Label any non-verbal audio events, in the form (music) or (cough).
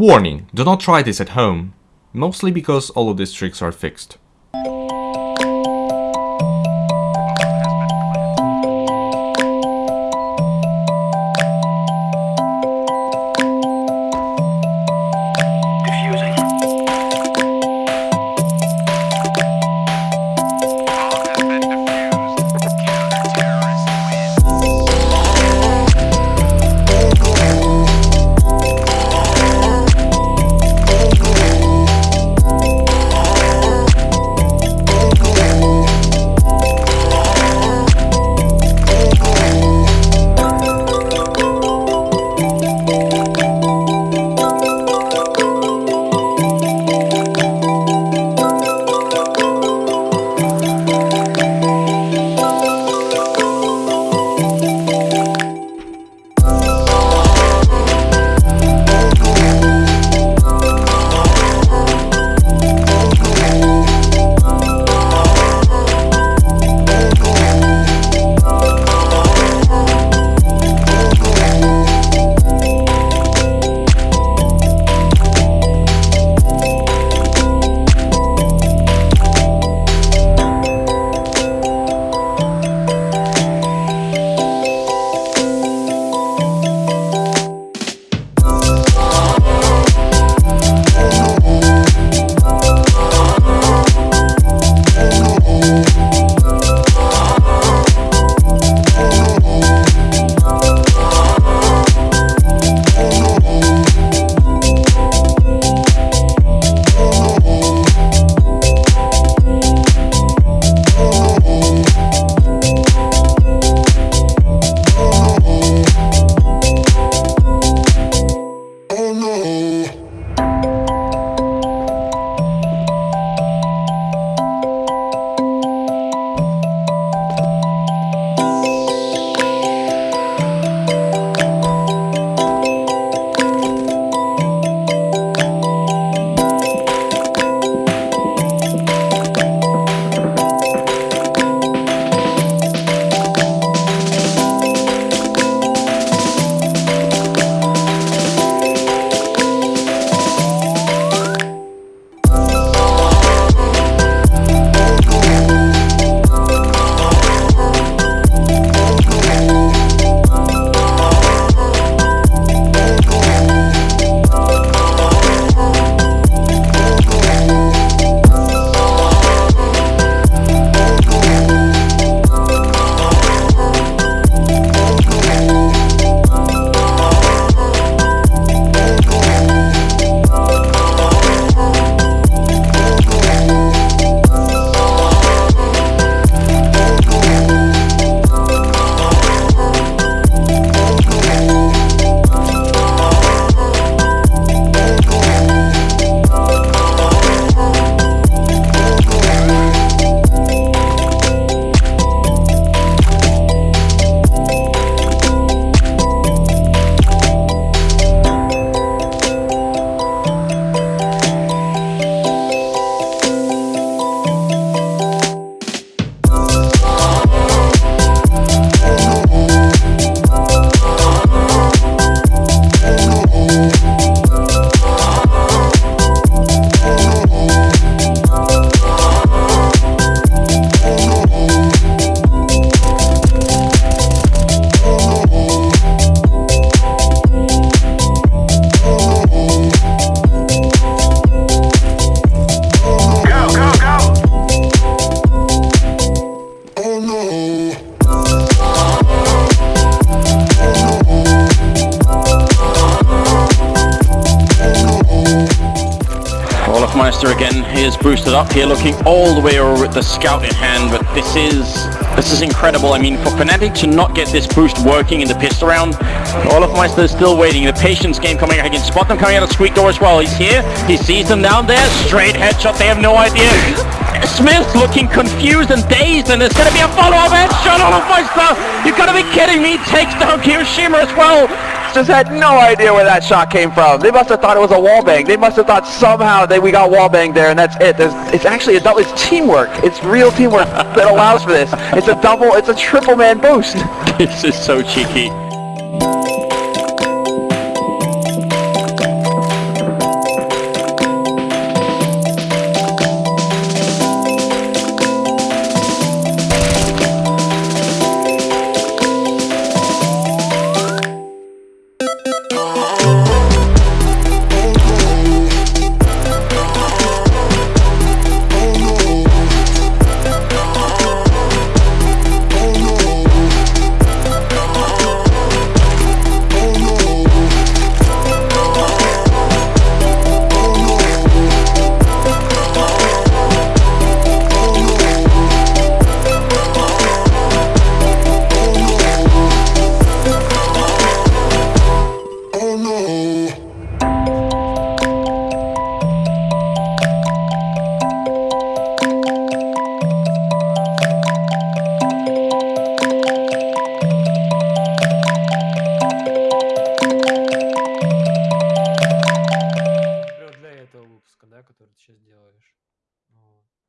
Warning, do not try this at home, mostly because all of these tricks are fixed. Again is boosted up here, looking all the way over with the scout in hand, but this is this is incredible. I mean, for Fnatic to not get this boost working in the pistol round, Olofmeister is still waiting. The patience game coming. He can spot them coming out of Squeak door as well. He's here. He sees them down there. Straight headshot. They have no idea. Smith looking confused and dazed, and there's going to be a follow-up headshot. Olofmeister, you got to be kidding me. Takes down KioShiMa as well just had no idea where that shot came from. They must have thought it was a wall bang. They must have thought somehow that we got wall bang there, and that's it. There's, it's actually a double. It's teamwork. It's real teamwork that allows for this. It's a double. It's a triple man boost. (laughs) this is so cheeky.